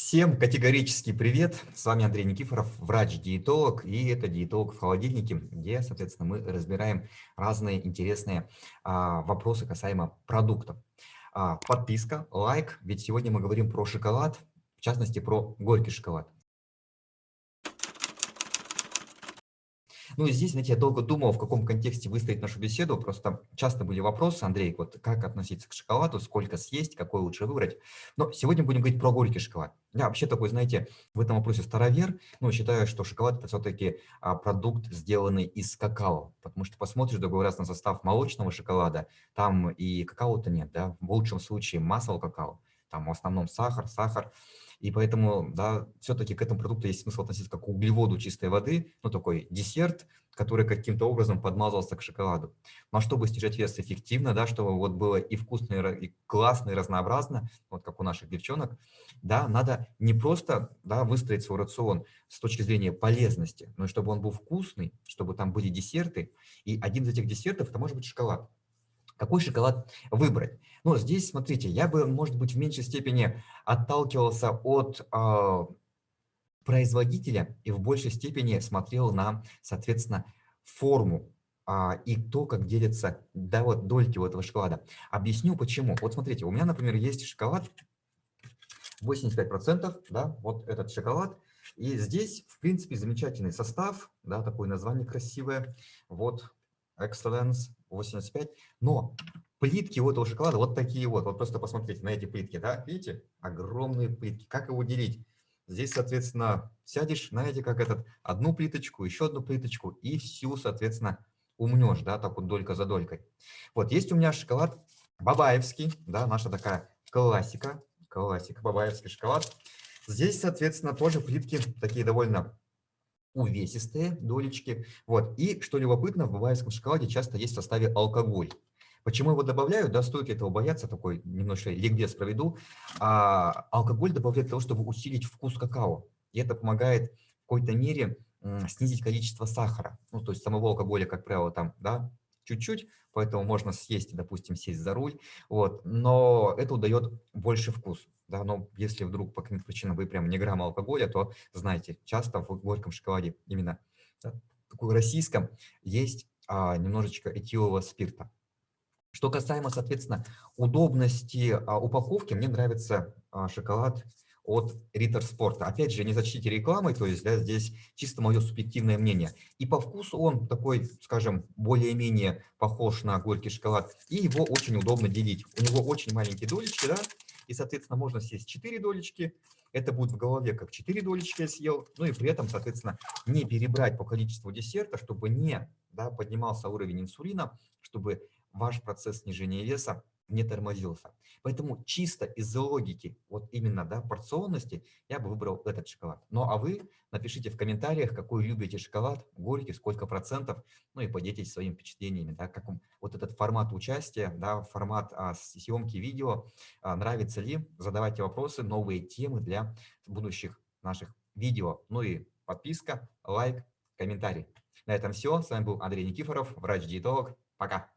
Всем категорический привет! С вами Андрей Никифоров, врач-диетолог, и это «Диетолог в холодильнике», где, соответственно, мы разбираем разные интересные а, вопросы касаемо продуктов. А, подписка, лайк, ведь сегодня мы говорим про шоколад, в частности, про горький шоколад. Ну и здесь, знаете, я долго думал, в каком контексте выстроить нашу беседу. Просто часто были вопросы, Андрей, вот как относиться к шоколаду, сколько съесть, какой лучше выбрать. Но сегодня будем говорить про горький шоколад. Я вообще такой, знаете, в этом вопросе старовер, но считаю, что шоколад это все-таки а, продукт, сделанный из какао. Потому что посмотришь другой раз на состав молочного шоколада, там и какао-то нет, да, в лучшем случае масло какао, там в основном сахар, сахар. И поэтому, да, все-таки к этому продукту есть смысл относиться как к углеводу чистой воды, ну, такой десерт, который каким-то образом подмазался к шоколаду. Но чтобы снижать вес эффективно, да, чтобы вот было и вкусно, и классно, и разнообразно, вот как у наших девчонок, да, надо не просто, да, выстроить свой рацион с точки зрения полезности, но и чтобы он был вкусный, чтобы там были десерты, и один из этих десертов, это может быть шоколад. Какой шоколад выбрать? Ну, здесь, смотрите, я бы, может быть, в меньшей степени отталкивался от э, производителя и в большей степени смотрел на, соответственно, форму э, и то, как делятся да, вот, дольки у этого шоколада. Объясню почему. Вот смотрите, у меня, например, есть шоколад 85%, да, вот этот шоколад. И здесь, в принципе, замечательный состав, да, такое название красивое. Вот, Excellence 85. Но плитки у этого шоколада вот такие вот. Вот просто посмотрите на эти плитки, да, видите? Огромные плитки. Как его делить? Здесь, соответственно, сядешь, знаете, как этот, одну плиточку, еще одну плиточку и всю, соответственно, умнешь, да, так вот долька за долькой. Вот, есть у меня шоколад бабаевский, да, наша такая классика, классика, бабаевский шоколад. Здесь, соответственно, тоже плитки такие довольно увесистые долечки. Вот. И, что любопытно, в баварском шоколаде часто есть в составе алкоголь. Почему его добавляют? Да, стоит ли этого бояться, такой немножко ликбез проведу. А, алкоголь добавляют для того, чтобы усилить вкус какао. И это помогает в какой-то мере снизить количество сахара. Ну, то есть самого алкоголя, как правило, там, да, чуть-чуть, поэтому можно съесть, допустим, сесть за руль, вот, но это дает больше вкус. Да, но если вдруг по каким-то причинам вы прям не грамм алкоголя, то знаете, часто в горьком шоколаде именно да, такой российском есть а, немножечко этилового спирта. Что касаемо, соответственно, удобности а, упаковки, мне нравится а, шоколад от Ritter Sport. Опять же, не зачтите рекламой, то есть да, здесь чисто мое субъективное мнение. И по вкусу он такой, скажем, более-менее похож на горький шоколад, и его очень удобно делить. У него очень маленькие долечки, да, и, соответственно, можно съесть 4 долечки, это будет в голове как 4 долечки я съел, ну и при этом, соответственно, не перебрать по количеству десерта, чтобы не да, поднимался уровень инсулина, чтобы ваш процесс снижения веса не тормозился. Поэтому чисто из-за логики, вот именно да, порционности, я бы выбрал этот шоколад. Ну а вы напишите в комментариях, какой любите шоколад, горький, сколько процентов, ну и поделитесь своими впечатлениями, да, как вам вот этот формат участия, да, формат а, съемки видео, а, нравится ли, задавайте вопросы, новые темы для будущих наших видео. Ну и подписка, лайк, комментарий. На этом все. С вами был Андрей Никифоров, врач-диетолог. Пока.